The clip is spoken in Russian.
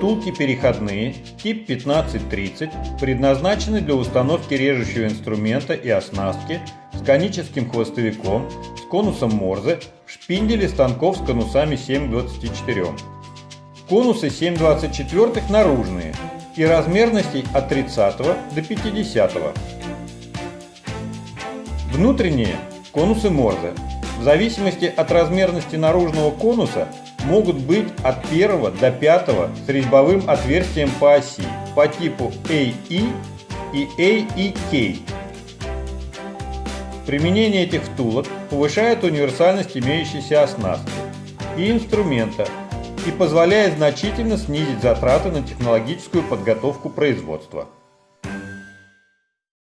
втулки переходные тип 1530 предназначены для установки режущего инструмента и оснастки с коническим хвостовиком с конусом Морзе в шпинделе станков с конусами 724. Конусы 7,24 наружные и размерностей от 30 до 50. Внутренние конусы Морзе. В зависимости от размерности наружного конуса могут быть от 1 до 5 с резьбовым отверстием по оси по типу AE и AEK. Применение этих втулок повышает универсальность имеющейся оснастки и инструмента и позволяет значительно снизить затраты на технологическую подготовку производства.